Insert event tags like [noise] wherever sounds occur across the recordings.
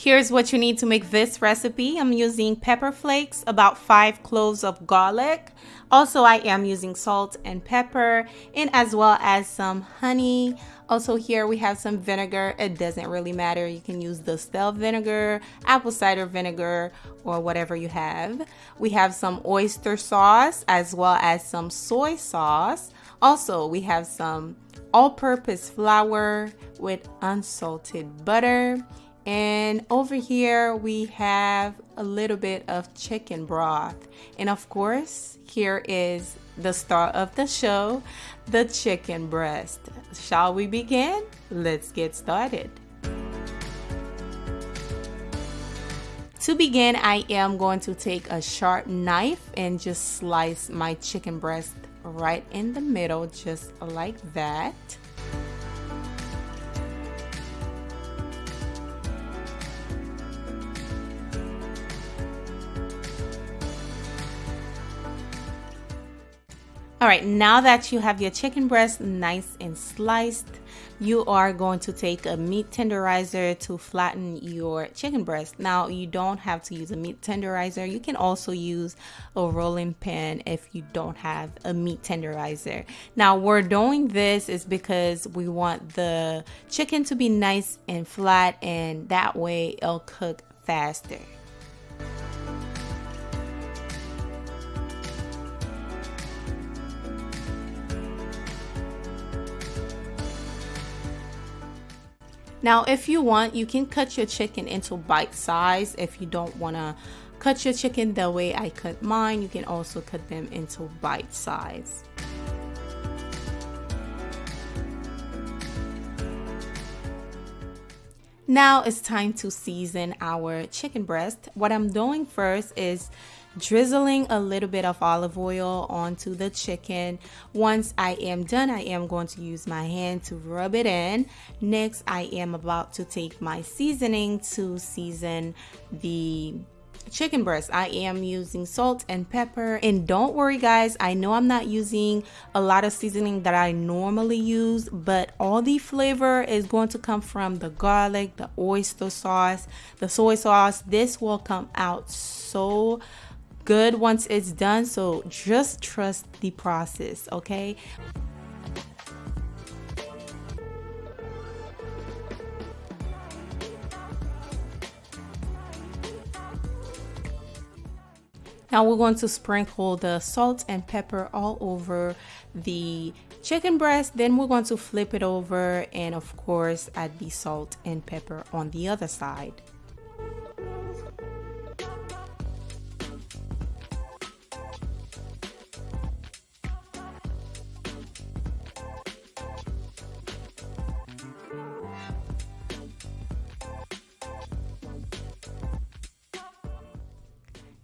Here's what you need to make this recipe. I'm using pepper flakes, about five cloves of garlic. Also, I am using salt and pepper and as well as some honey. Also here we have some vinegar. It doesn't really matter. You can use distilled vinegar, apple cider vinegar, or whatever you have. We have some oyster sauce as well as some soy sauce. Also, we have some all-purpose flour with unsalted butter and over here we have a little bit of chicken broth. And of course, here is the star of the show, the chicken breast. Shall we begin? Let's get started. To begin, I am going to take a sharp knife and just slice my chicken breast right in the middle, just like that. All right, now that you have your chicken breast nice and sliced, you are going to take a meat tenderizer to flatten your chicken breast. Now, you don't have to use a meat tenderizer. You can also use a rolling pin if you don't have a meat tenderizer. Now, we're doing this is because we want the chicken to be nice and flat and that way it'll cook faster. Now, if you want, you can cut your chicken into bite size. If you don't want to cut your chicken the way I cut mine, you can also cut them into bite size. Now it's time to season our chicken breast. What I'm doing first is drizzling a little bit of olive oil onto the chicken. Once I am done, I am going to use my hand to rub it in. Next, I am about to take my seasoning to season the chicken breast i am using salt and pepper and don't worry guys i know i'm not using a lot of seasoning that i normally use but all the flavor is going to come from the garlic the oyster sauce the soy sauce this will come out so good once it's done. So just trust the process, okay? Now we're going to sprinkle the salt and pepper all over the chicken breast. Then we're going to flip it over and of course add the salt and pepper on the other side.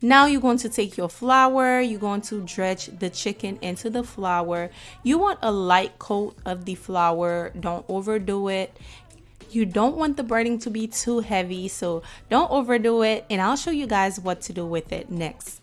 Now you're going to take your flour, you're going to dredge the chicken into the flour. You want a light coat of the flour, don't overdo it. You don't want the breading to be too heavy, so don't overdo it. And I'll show you guys what to do with it next.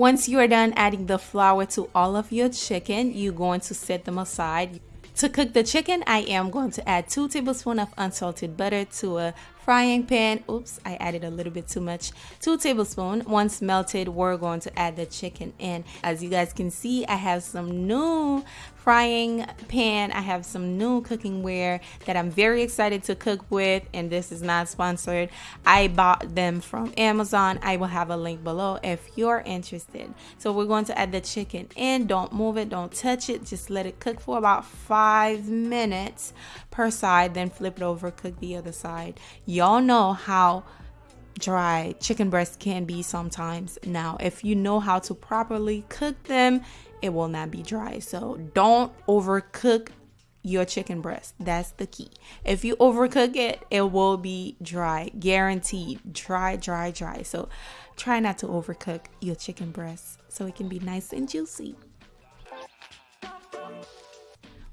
Once you are done adding the flour to all of your chicken, you're going to set them aside. To cook the chicken, I am going to add 2 tablespoons of unsalted butter to a frying pan. Oops, I added a little bit too much. 2 tablespoons. Once melted, we're going to add the chicken in. As you guys can see, I have some new frying pan. I have some new cooking ware that I'm very excited to cook with and this is not sponsored. I bought them from Amazon. I will have a link below if you're interested. So we're going to add the chicken in. Don't move it. Don't touch it. Just let it cook for about five minutes per side. Then flip it over. Cook the other side. Y'all know how dry chicken breasts can be sometimes. Now, if you know how to properly cook them, it will not be dry. So don't overcook your chicken breast. That's the key. If you overcook it, it will be dry, guaranteed. Dry, dry, dry. So try not to overcook your chicken breast so it can be nice and juicy.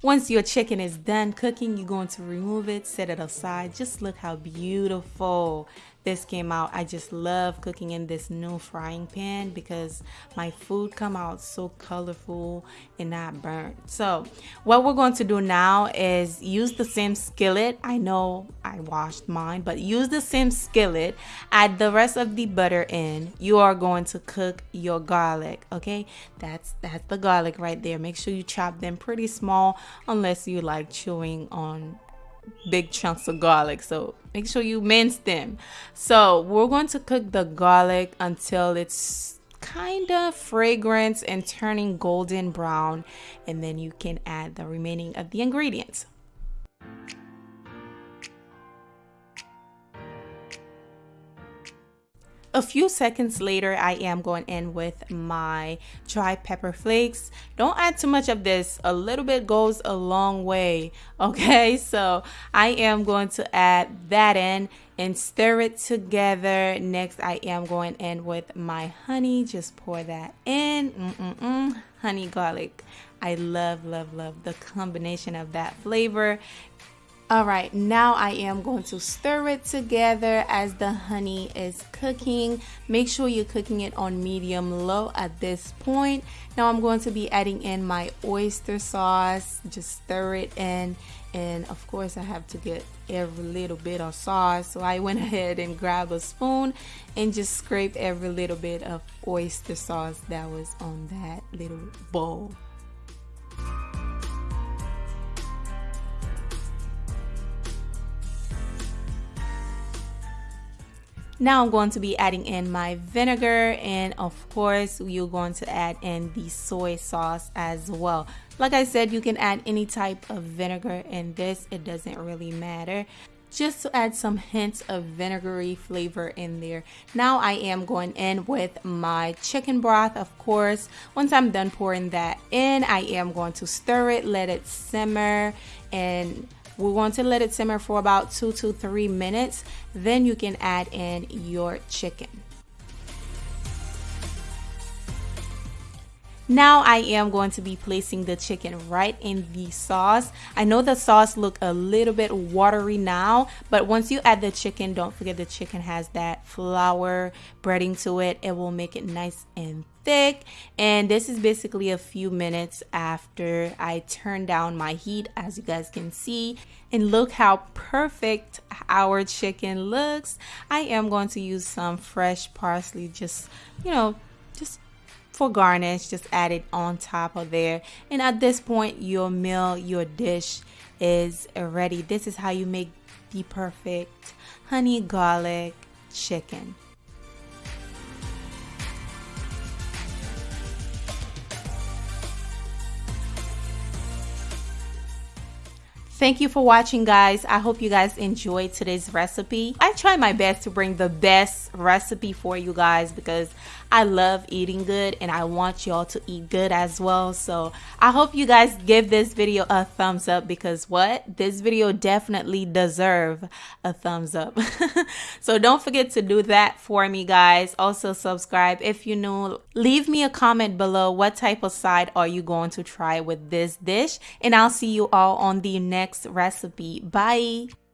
Once your chicken is done cooking, you're going to remove it, set it aside. Just look how beautiful this came out. I just love cooking in this new frying pan because my food come out so colorful and not burnt. So what we're going to do now is use the same skillet. I know I washed mine, but use the same skillet. Add the rest of the butter in. You are going to cook your garlic, okay? That's that's the garlic right there. Make sure you chop them pretty small unless you like chewing on big chunks of garlic. So make sure you mince them. So we're going to cook the garlic until it's kind of fragrant and turning golden brown. And then you can add the remaining of the ingredients A few seconds later, I am going in with my dry pepper flakes. Don't add too much of this. A little bit goes a long way. [laughs] Okay, so I am going to add that in and stir it together. Next, I am going in with my honey. Just pour that in. Mm -mm -mm. Honey garlic. I love, love, love the combination of that flavor. All right, now I am going to stir it together as the honey is cooking. Make sure you're cooking it on medium low at this point. Now I'm going to be adding in my oyster sauce. Just stir it in. And of course I have to get every little bit of sauce. So I went [laughs] ahead and grabbed a spoon and just scrape every little bit of oyster sauce that was on that little bowl. Now I'm going to be adding in my vinegar and of course you're going to add in the soy sauce as well. Like I said, you can add any type of vinegar in this. It doesn't really matter. Just to add some hints of vinegary flavor in there. Now I am going in with my chicken broth, of course. Once I'm done pouring that in, I am going to stir it, let it simmer, and we want to let it simmer for about two to three minutes. Then you can add in your chicken. Now I am going to be placing the chicken right in the sauce. I know the sauce look a little bit watery now, but once you add the chicken, don't forget the chicken has that flour breading to it. It will make it nice and thick. And this is basically a few minutes after I turn down my heat, as you guys can see. And look how perfect our chicken looks. I am going to use some fresh parsley, just, you know, for garnish just add it on top of there and at this point your meal your dish is ready this is how you make the perfect honey garlic chicken Thank you for watching guys. I hope you guys enjoyed today's recipe. I try my best to bring the best recipe for you guys because I love eating good and I want y'all to eat good as well. So I hope you guys give this video a thumbs up because what? This video definitely deserve a thumbs up. [laughs] so don't forget to do that for me guys. Also subscribe if you new. Leave me a comment below what type of side are you going to try with this dish and I'll see you all on the next recipe. Bye!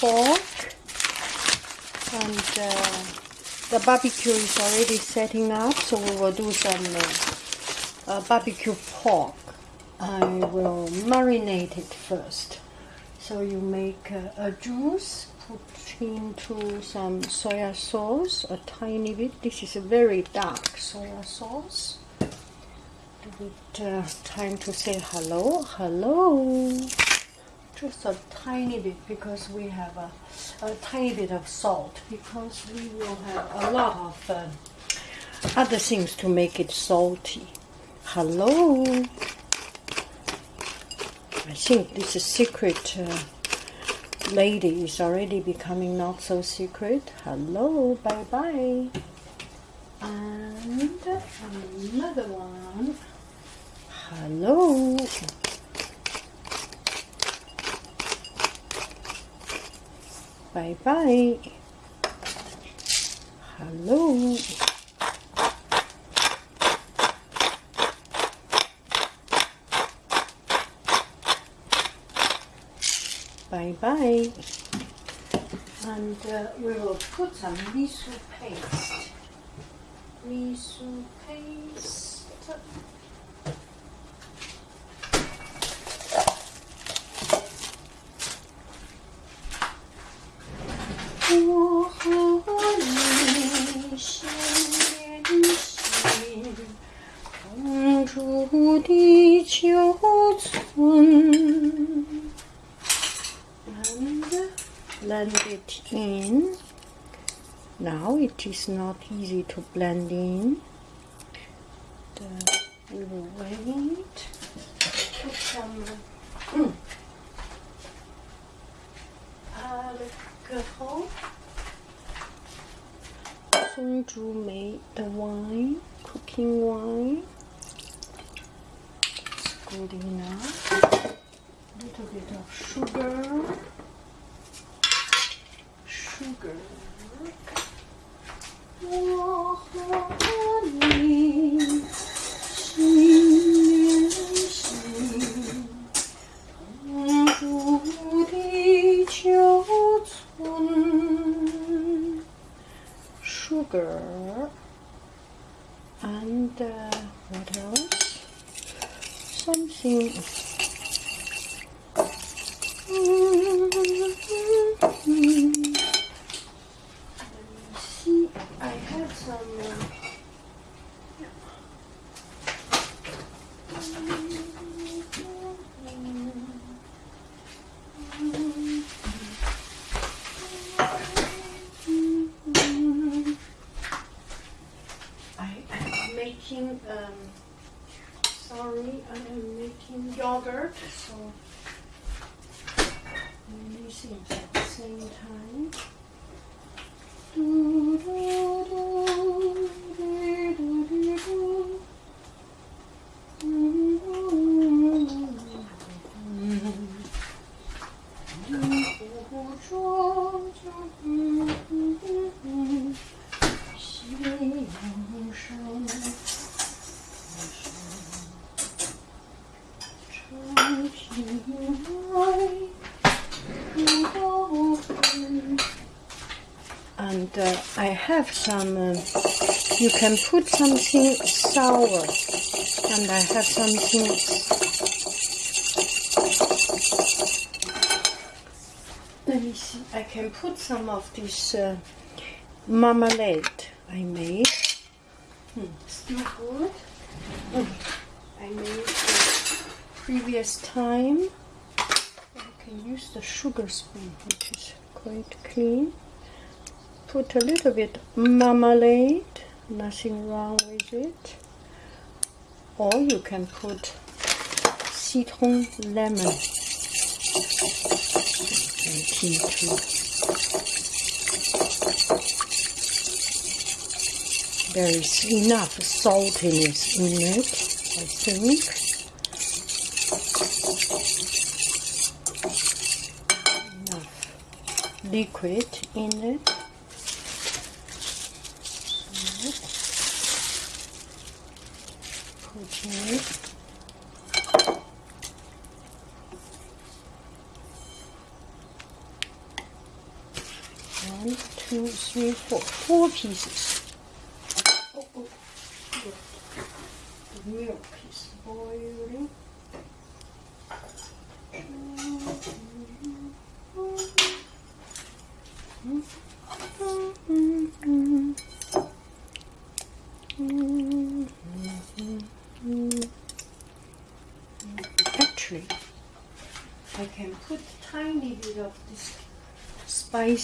Pork and uh, the barbecue is already setting up so we will do some uh, uh, barbecue pork. I will marinate it first. So you make uh, a juice put into some soya sauce a tiny bit. This is a very dark soya sauce. Give it uh, time to say hello. Hello just a tiny bit because we have a, a tiny bit of salt because we will have a lot of uh, other things to make it salty. Hello. I think this is secret uh, lady is already becoming not so secret. Hello, bye bye. And another one. Hello. Bye bye. Hello. Bye bye. And uh, we will put some miso paste. Miso paste. It is not easy to blend in. I have some, um, you can put something sour and I have something let me see. I can put some of this uh, marmalade I made. Hmm, still good. Hmm, I made uh, previous time. I can use the sugar spoon which is quite clean put a little bit marmalade nothing wrong with it. Or you can put citron lemon. Right into there is enough saltiness in it I think. Enough liquid in it Okay. One, two, three, four. Four pieces. Oh, oh. Milk.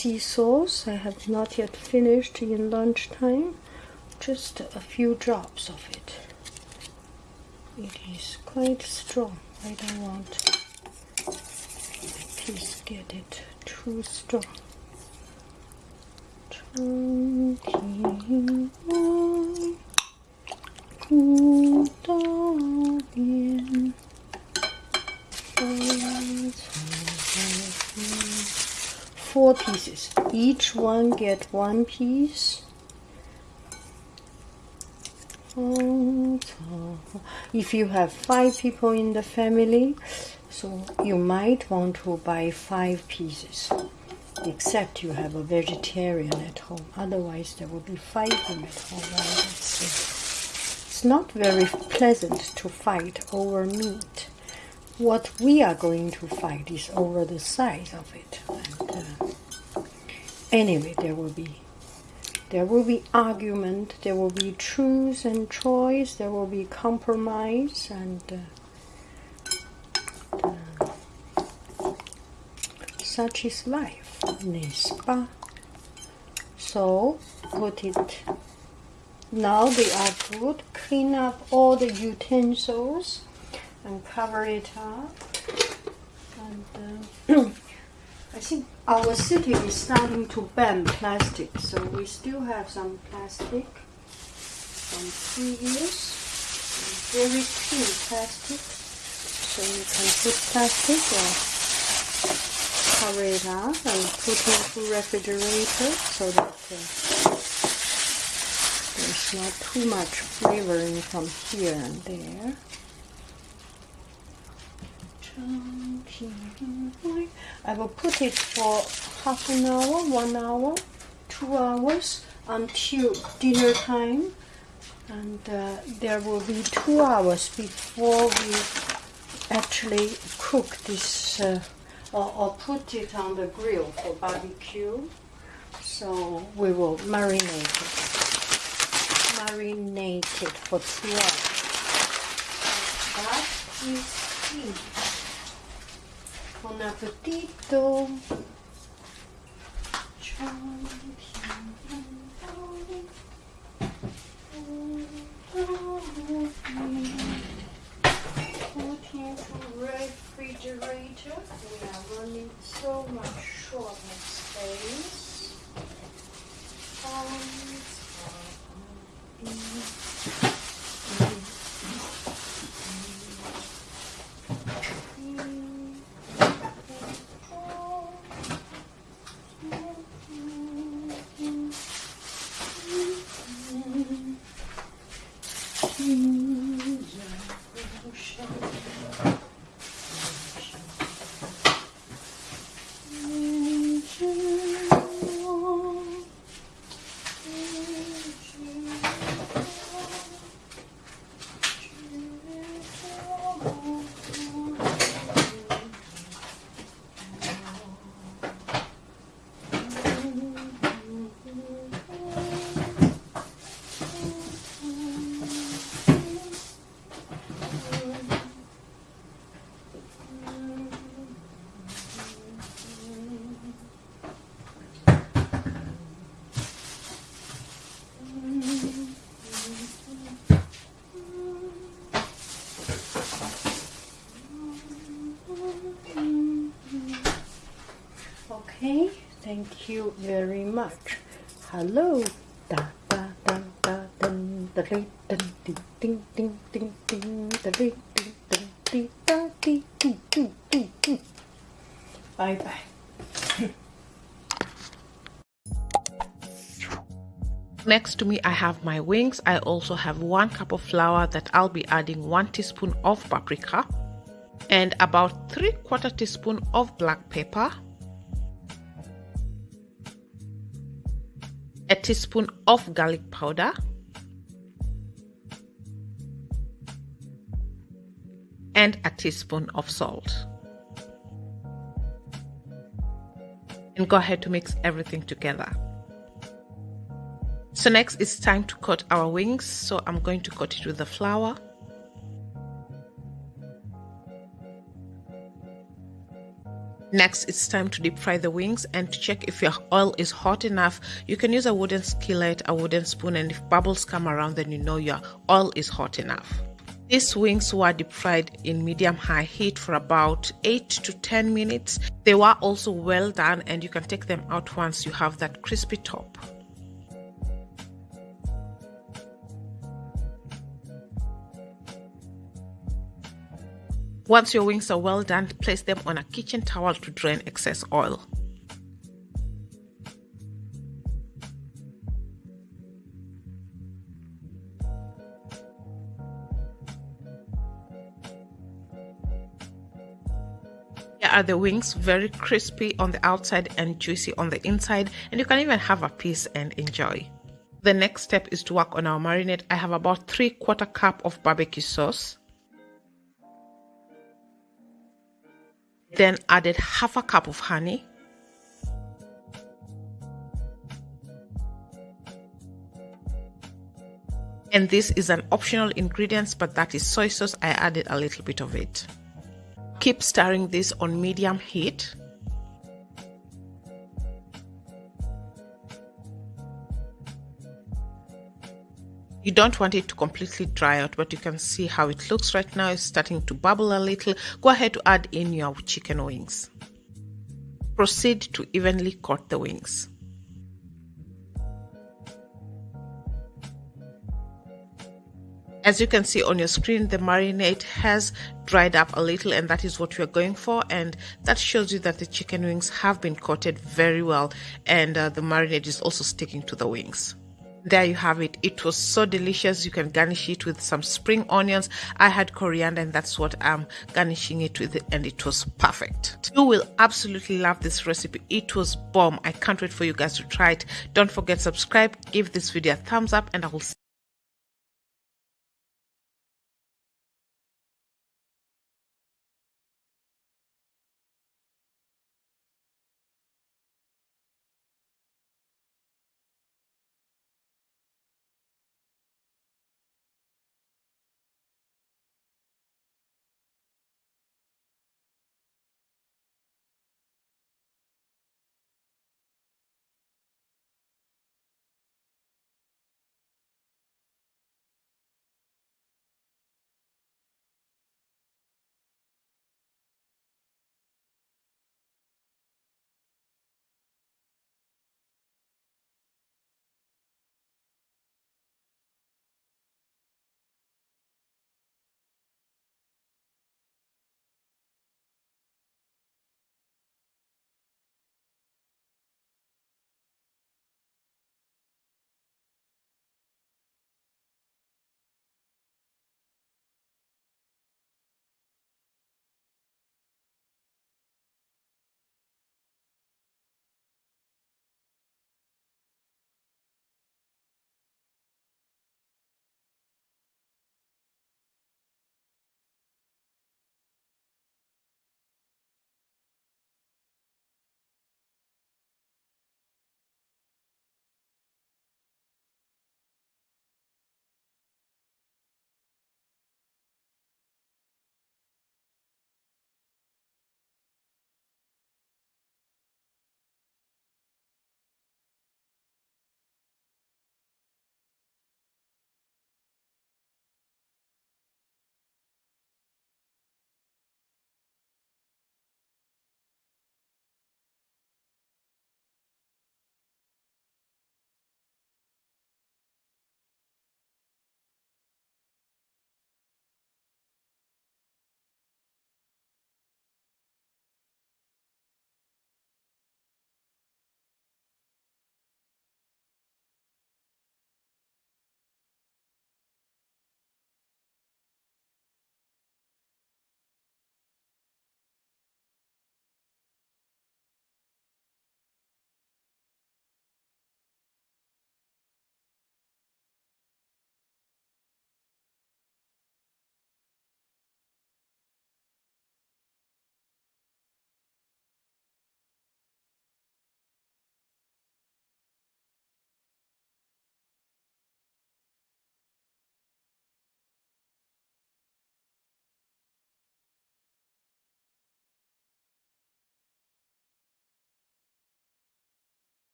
Spicy sauce. I have not yet finished in lunchtime. Just a few drops of it. It is quite strong. I don't want to get it too strong. Four pieces. Each one get one piece. If you have five people in the family, so you might want to buy five pieces except you have a vegetarian at home. Otherwise, there will be fighting at home. It's not very pleasant to fight over meat. What we are going to fight is over the size of it. And, uh, anyway, there will be there will be argument. There will be truth and choice. There will be compromise and. Uh, such is life, n'est-ce? So put it. Now they are good. Clean up all the utensils and cover it up. And uh, [clears throat] I think our city is starting to ban plastic, so we still have some plastic from previous very clean plastic. So you can put plastic or cover it up and put it into refrigerator so that uh, there's not too much flavoring from here and there. I will put it for half an hour, one hour, two hours until dinner time and uh, there will be two hours before we actually cook this uh, or, or put it on the grill for barbecue. So we will marinate it. Marinate it for two hours. That is it. Buon appetito. refrigerator. We are running so much short of space. Um, Thank you very much. Hello. Da da da da da da da. Bye bye. Next to me, I have my wings. I also have one cup of flour that I'll be adding one teaspoon of paprika and about three quarter teaspoon of black pepper a teaspoon of garlic powder, and a teaspoon of salt. And go ahead to mix everything together. So next it's time to cut our wings. So I'm going to cut it with the flour. Next, it's time to deep fry the wings and to check if your oil is hot enough. You can use a wooden skillet, a wooden spoon, and if bubbles come around, then you know your oil is hot enough. These wings were deep fried in medium high heat for about 8 to 10 minutes. They were also well done, and you can take them out once you have that crispy top. Once your wings are well done, place them on a kitchen towel to drain excess oil. Here are the wings, very crispy on the outside and juicy on the inside, and you can even have a piece and enjoy. The next step is to work on our marinade. I have about 3 quarter cup of barbecue sauce. Then added half a cup of honey. And this is an optional ingredient, but that is soy sauce. I added a little bit of it. Keep stirring this on medium heat. You don't want it to completely dry out, but you can see how it looks right now. It's starting to bubble a little. Go ahead to add in your chicken wings. Proceed to evenly coat the wings. As you can see on your screen, the marinade has dried up a little and that is what we're going for. And that shows you that the chicken wings have been coated very well and uh, the marinade is also sticking to the wings there you have it. It was so delicious. You can garnish it with some spring onions. I had coriander and that's what i'm garnishing it with and it was perfect. You will absolutely love this recipe. It was bomb. I can't wait for you guys to try it. Don't forget subscribe give this video a thumbs up and i will